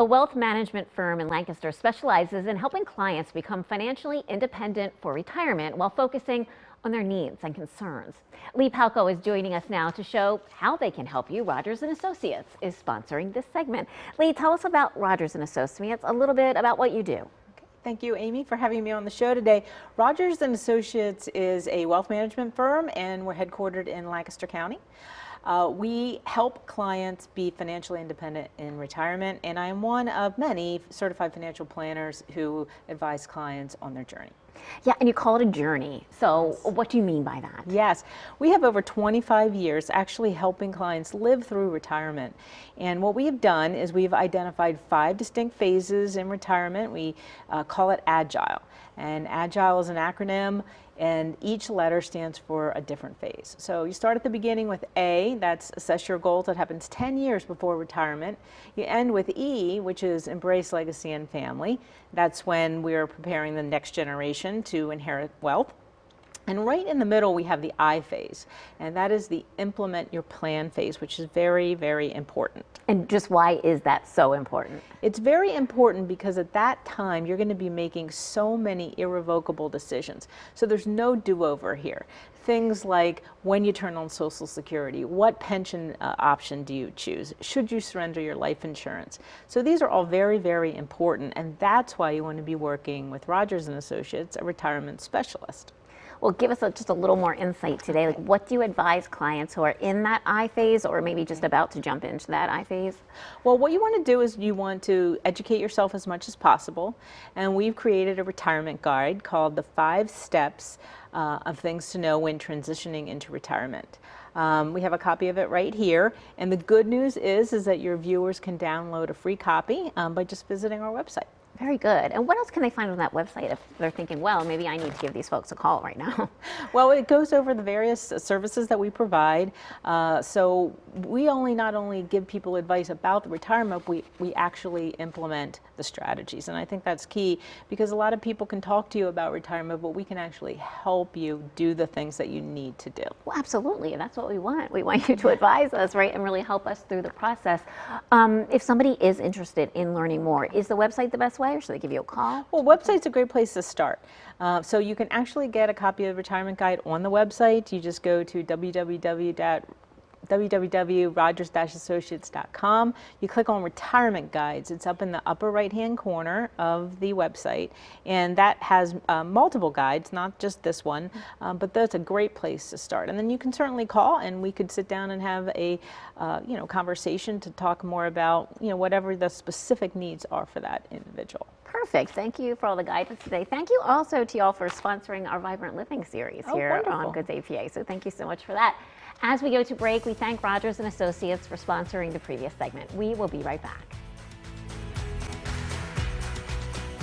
A wealth management firm in Lancaster specializes in helping clients become financially independent for retirement while focusing on their needs and concerns. Lee Palco is joining us now to show how they can help you. Rogers & Associates is sponsoring this segment. Lee, tell us about Rogers & Associates, a little bit about what you do. Thank you, Amy, for having me on the show today. Rogers & Associates is a wealth management firm, and we're headquartered in Lancaster County. Uh, we help clients be financially independent in retirement, and I am one of many certified financial planners who advise clients on their journey. Yeah, and you call it a journey. So what do you mean by that? Yes, we have over 25 years actually helping clients live through retirement. And what we have done is we've identified five distinct phases in retirement. We uh, call it AGILE. And AGILE is an acronym and each letter stands for a different phase. So you start at the beginning with A, that's assess your goals, that happens 10 years before retirement. You end with E, which is embrace legacy and family. That's when we're preparing the next generation to inherit wealth. And right in the middle, we have the I phase, and that is the implement your plan phase, which is very, very important. And just why is that so important? It's very important because at that time, you're going to be making so many irrevocable decisions. So there's no do-over here. Things like when you turn on Social Security, what pension uh, option do you choose? Should you surrender your life insurance? So these are all very, very important, and that's why you want to be working with Rogers & Associates, a retirement specialist. Well, give us a, just a little more insight today. Like, what do you advise clients who are in that I phase or maybe just about to jump into that I phase? Well, what you want to do is you want to educate yourself as much as possible. And we've created a retirement guide called The Five Steps uh, of Things to Know When Transitioning into Retirement. Um, we have a copy of it right here. And the good news is, is that your viewers can download a free copy um, by just visiting our website. Very good. And what else can they find on that website if they're thinking, well, maybe I need to give these folks a call right now? Well, it goes over the various services that we provide. Uh, so we only not only give people advice about the retirement, we, we actually implement the strategies. And I think that's key because a lot of people can talk to you about retirement, but we can actually help you do the things that you need to do. Well, absolutely. That's what we want. We want you to advise us, right, and really help us through the process. Um, if somebody is interested in learning more, is the website the best way? Should they give you a call? Well, website's a great place to start. Uh, so you can actually get a copy of the retirement guide on the website. You just go to www www.rogers-associates.com. You click on retirement guides. It's up in the upper right hand corner of the website and that has uh, multiple guides, not just this one, um, but that's a great place to start. And then you can certainly call and we could sit down and have a uh, you know conversation to talk more about you know whatever the specific needs are for that individual. Perfect. Thank you for all the guidance today. Thank you also to y'all for sponsoring our Vibrant Living series oh, here wonderful. on Good Day PA. So thank you so much for that. As we go to break, we thank Rogers & Associates for sponsoring the previous segment. We will be right back.